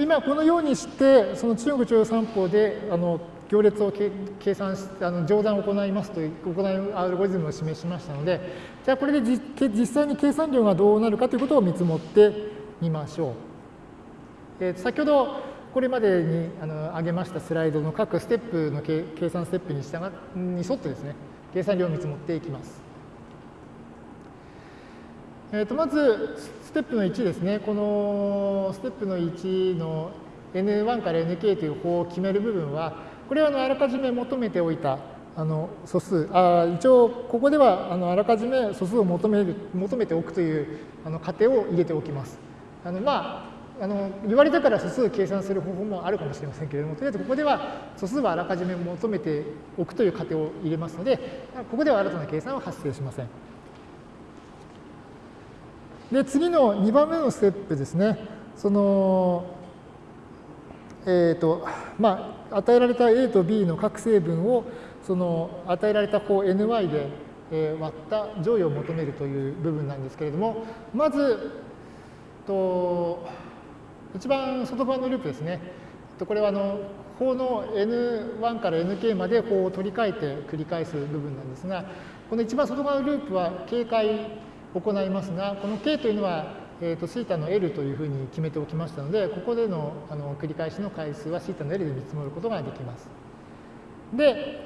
今このようにして、その中国中央三法であの行列を計算し、あの乗算を行いますという、行うアルゴリズムを示しましたので、じゃあこれで実際に計算量がどうなるかということを見積もってみましょう。えー、先ほどこれまでにあの挙げましたスライドの各ステップの計算ステップに従に沿ってですね、計算量を見積もっていきます。えー、とまず、ステップの1ですね。このステップの1の n1 から nk という法を決める部分は、これはあのあらかじめ求めておいたあの素数あ一応ここではあのあらかじめ素数を求める求めておくというあの過程を入れておきます。あのまああの言われたから素数を計算する方法もあるかもしれませんけれども、とりあえずここでは素数はあらかじめ求めておくという過程を入れますので、ここでは新たな計算は発生しません。で、次の2番目のステップですね。その、えっ、ー、と、まあ、与えられた A と B の各成分をその与えられた方 ny で、え割った乗与を求めるという部分なんですけれどもまずと一番外側のループですねこれはあの法の n1 から nk まで法を取り替えて繰り返す部分なんですがこの一番外側のループは警戒行いますがこの k というのはえーと、θ の L というふうに決めておきましたので、ここでのあの繰り返しの回数は θ の L で見積もることができます。で、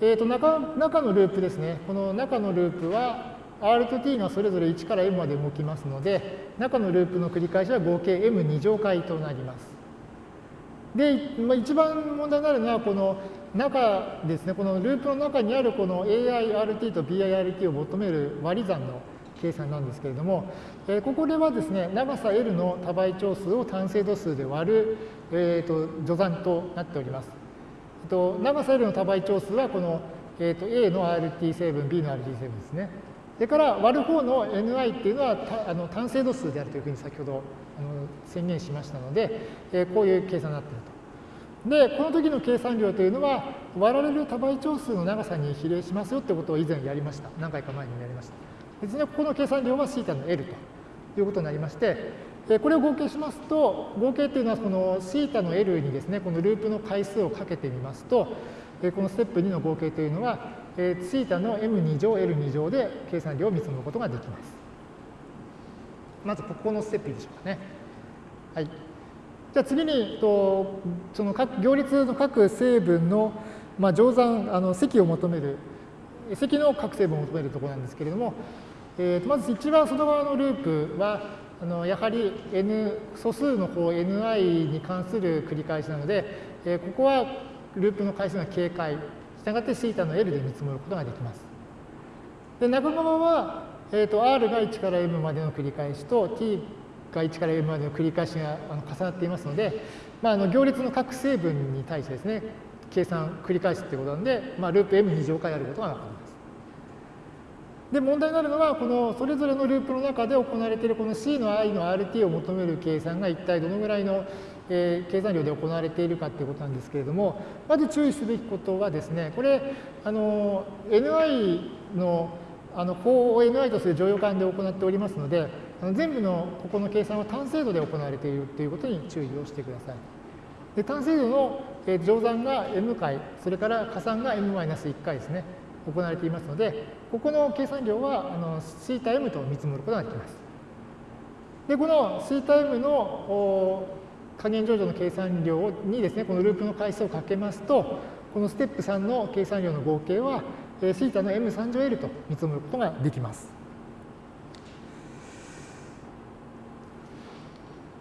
えーと、中中のループですね。この中のループは R と T がそれぞれ1から M まで動きますので、中のループの繰り返しは合計 M2 乗回となります。で、まあ、一番問題になるのは、この中ですね、このループの中にあるこの AIRT と BIRT を求める割り算の計算なんですけれども、えー、ここではですね、長さ L の多倍長数を単精度数で割る、えーと、序算となっております。えーと、長さ L の多倍長数はこの、えーと、A の RT 成分、B の RT 成分ですね。それから割る方の Ni っていうのはたあの単精度数であるというふうに先ほどあの宣言しましたので、えー、こういう計算になっていると。で、この時の計算量というのは、割られる多倍長数の長さに比例しますよってことを以前やりました。何回か前にやりました。別にここの計算量は θ の L ということになりまして、これを合計しますと、合計というのはこの θ の L にですね、このループの回数をかけてみますと、このステップ2の合計というのは、θ の m2 乗 L2 乗で計算量を見積むことができます。まずここのステップでしょうかね。はい。じゃあ次に、とその各行列の各成分の、まあ、乗算、あの積を求める、積の各成分を求めるところなんですけれども、 えー、とまず一番外側のループは、あのやはり n 素数の方 ni に関する繰り返しなので、えー、ここはループの回数が警戒、したがって θ の L で見積もることができます。で、中側は、えー、と R が1から M までの繰り返しと T が1から M までの繰り返しが重なっていますので、まあ、あの行列の各成分に対してですね、計算繰り返すということなので、まあ、ループ M2 乗回あることがわかります。で、問題になるのは、このそれぞれのループの中で行われているこの C の i の RT を求める計算が一体どのぐらいの、えー、計算量で行われているかということなんですけれども、まず注意すべきことはですね、これ、あの、ni のあの法を ni とする乗用感で行っておりますので、あの全部のここの計算は単精度で行われているということに注意をしてください。で単精度の乗算が m 回、それから加算が m-1 回ですね。行われていますので、ここの計算量はあの θm と見積もることができます。で、この θm の加減乗除の計算量にですね、このループの回数をかけますと、このステップ3の計算量の合計は、θ の m3 乗 L と見積もることができます。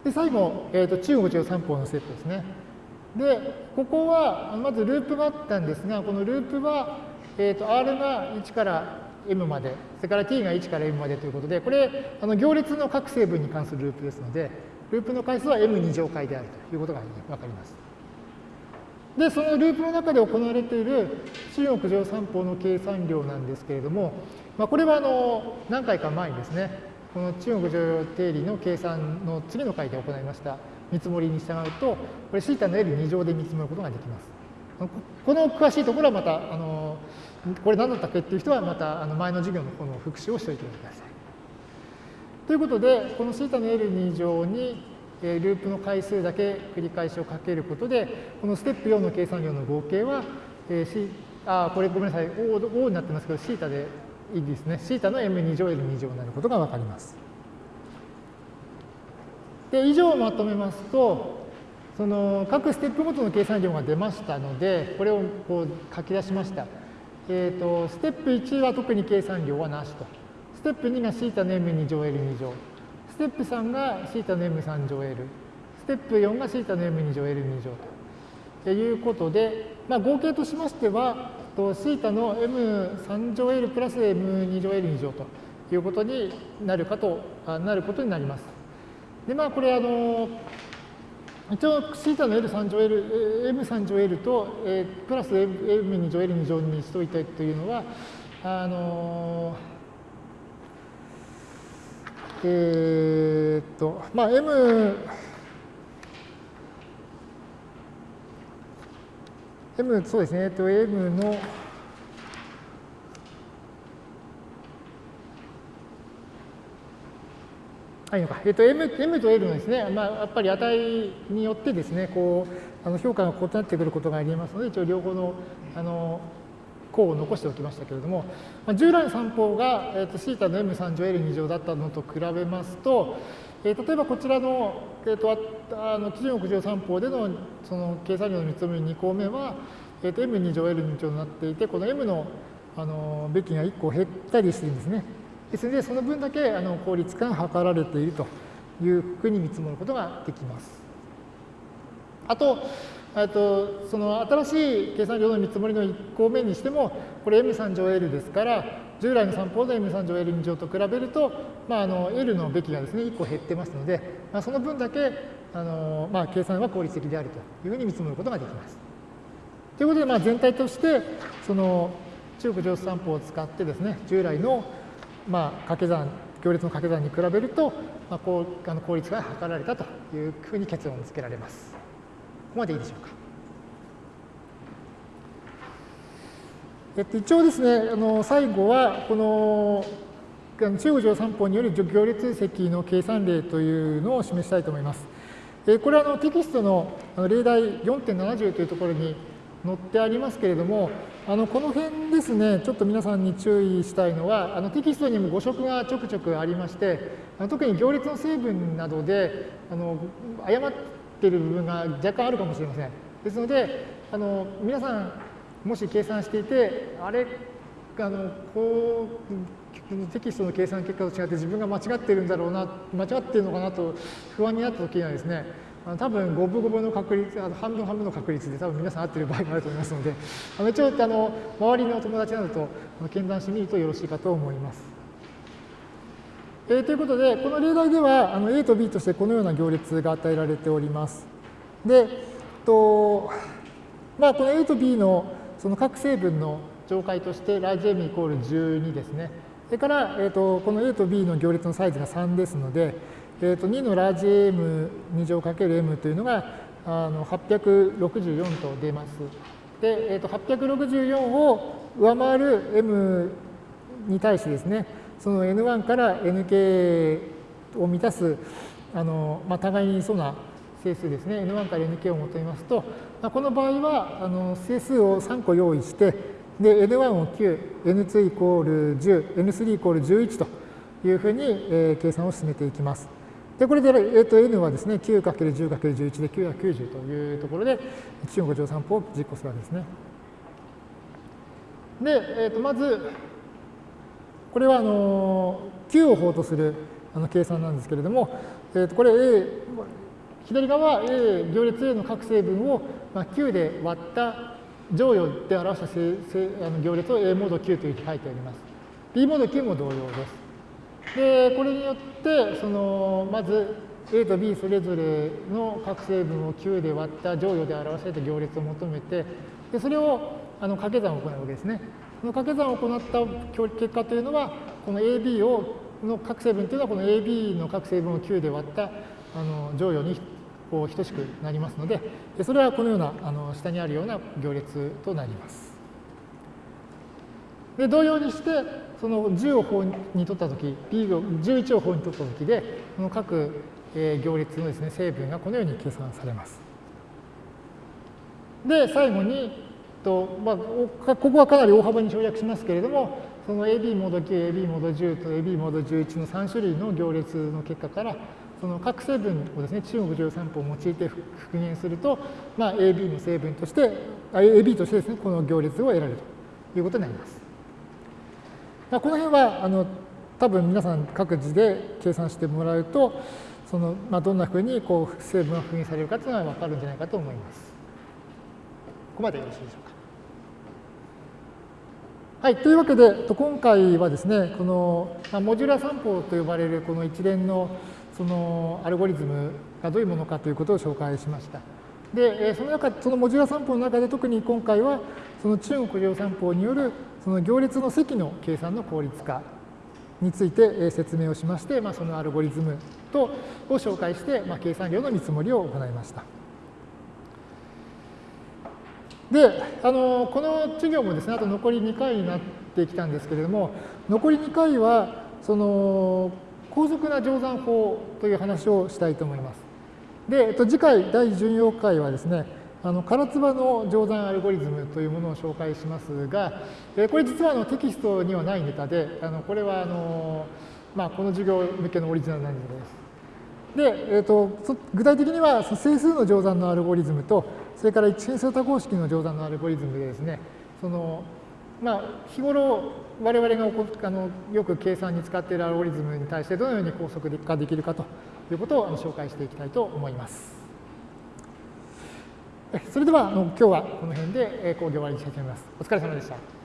で、最後、えーと、中国中三法のステップですね。で、ここは、まずループがあったんですが、このループは、 えーと、R が1から M まで、それから T が1から M までということで、これ、あの行列の各成分に関するループですので、ループの回数は M2 乗回であるということがわかります。で、そのループの中で行われている中国上三法の計算量なんですけれども、まあ、これはあの何回か前にですね、この中国上定理の計算の次の回で行いました見積もりに従うと、これ θ の L2 乗で見積もることができます。この詳しいところはまた、あのこれ何だったっけっていう人はまたあの前の授業のこの復習をしておいてください。ということで、この θ の L2 乗に、 ループの回数だけ繰り返しをかけることで、このステップ4の計算量の合計は、えー、C、あ、これごめんなさい、O, o になってますけど、θ でいいですね。θ の m2 乗 L2 乗になることがわかります。で、以上をまとめますと、その各ステップごとの計算量が出ましたので、これをこう書き出しました。 えっ、ー、と、ステップ1は特に計算量はなしと。ステップ2が θ の m2 乗 L2 乗。ステップ3が θ の m3 乗 L。ステップ4が θ の m2 乗 L2 乗ということで、まあ、合計としましては、θ の m3 乗 L プラス m2 乗 L2 乗ということになるかと、なることになります。で、まあ、これ、あの、 一応、θ の L3 乗 L、M3 乗 L と、えー、プラス M2 乗 L2 乗にしといたというのは、あのえー、っと、まあ、M、M、そうですね、えっと、M の、はいのか。えっと、M, M と L のですね、まあ、やっぱり値によってですね、こう、あの評価が異なってくることがありますので、一応両方の、あの、項を残しておきましたけれども、まあ、従来の算法が、えー、と θ の m3 乗 L2 乗だったのと比べますと、えー、例えばこちらの、えー、とあの基準屋上算法でのその計算量の見積もり2項目は、えー、と m2 乗 L2 乗になっていて、この m のあのべきが1個減ったりしてるんですね。ですので、その分だけあの効率化が図られているというふうに見積もることができます。あと、とその新しい計算量の見積もりの1項目にしても、これ m3 乗 L ですから、従来の散歩の m3 乗 L2 乗と比べると、まあ、あの L のべきがですね、1個減ってますので、まあ、その分だけあの、まあ、計算は効率的であるというふうに見積もることができます。ということで、まあ、全体として、その中国上数散歩を使ってですね、従来のまあ、掛け算、行列の掛け算に比べると、まあ、こうあの効率が図られたというふうに結論をつけられます。ここまでいいでしょうか。えっと、一応ですね、あの最後は、この中国上散歩による行列積の計算例というのを示したいと思います。えこれはあのテキストの例題4.70というところに載ってありますけれども、あのこの辺ですね、ちょっと皆さんに注意したいのは、あのテキストにも誤植がちょくちょくありまして、あの特に行列の成分などであの誤ってる部分が若干あるかもしれません。ですので、あの皆さん、もし計算していて、あれ、あのこうテキストの計算結果と違って自分が間違ってるんだろうな、間違ってるのかなと不安になったときにはですね、あ多分五分五分の確率、あの半分半分の確率で多分皆さん合ってる場合があると思いますので、あの一応あの周りの友達などと検談してみるとよろしいかと思います。えー、ということで、この例題ではあの A と B としてこのような行列が与えられております。で、とまあ、この A と B のその各成分の上階としてラージ M イコール12ですね。それから、えー、とこの A と B の行列のサイズが3ですので、えー、と2のラージ M2 乗かける M というのがあの864と出ます。で、えー、と864を上回る M に対してですね、その N1 から Nk を満たすあの、まあ、互いにそうな整数ですね、N1 から Nk を求めますと、まあ、この場合はあの整数を3個用意して、で、N1 を9、N2 イコール10、N3 イコール11というふうに、えー、計算を進めていきます。で、これで、えー、と n はですね、9×10×11 で990というところで、中国乗算法を実行するわけですね。で、えー、とまず、これはあの9を法とするあの計算なんですけれども、えー、とこれ A、左側 A、行列 A の各成分を、まあ、9で割った乗与で表したあの行列を A モード9というふうに書いてあります。B モード9も同様です。で、これによって、その、まず A と B それぞれの各成分を9で割った乗与で表された行列を求めて、でそれをあの掛け算を行うわけですね。この掛け算を行った結果というのは、この AB をの各成分というのは、この AB の各成分を9で割ったあの乗与にこう等しくなりますので、それはこのようなあの下にあるような行列となります。で同様にして、その10を法に取ったとき、B を11を法に取ったときで、この各行列のですね、成分がこのように計算されます。で、最後に、とまあ、ここはかなり大幅に省略しますけれども、その AB モード9、AB モード10と AB モード11の3種類の行列の結果から、その各成分をですね、中国13法を用いて復元すると、まあ、AB の成分として、AB としてですね、この行列を得られるということになります。この辺は、あの、多分皆さん各自で計算してもらうと、その、まあ、どんなふうにこう成分が復元されるかというのは分かるんじゃないかと思います。ここまでよろしいでしょうか。はい、というわけで、今回はですね、この、モジュラ散歩と呼ばれるこの一連のそのアルゴリズムがどういうものかということを紹介しました。で、その中、そのモジュラ散歩の中で特に今回は、その中国量散歩によるその行列の積の計算の効率化について説明をしまして、まあ、そのアルゴリズムとを紹介して、まあ、計算量の見積もりを行いました。で、あのこの授業もですね、あと残り2回になってきたんですけれども、残り2回は、その、高速な乗算法という話をしたいと思います。で、えっと、次回第14回はですね、あの唐津波の乗算アルゴリズムというものを紹介しますが、えこれ実はあのテキストにはないネタで、あのこれはあの、まあ、この授業向けのオリジナルなネタです。で、えーと、具体的には整数の乗算のアルゴリズムと、それから一変数多項式の乗算のアルゴリズムでですね、そのまあ、日頃我々があのよく計算に使っているアルゴリズムに対してどのように高速化できるかとということを紹介していきたいと思います。それでは今日はこの辺で講義終わりにしたいと思います。お疲れ様でした。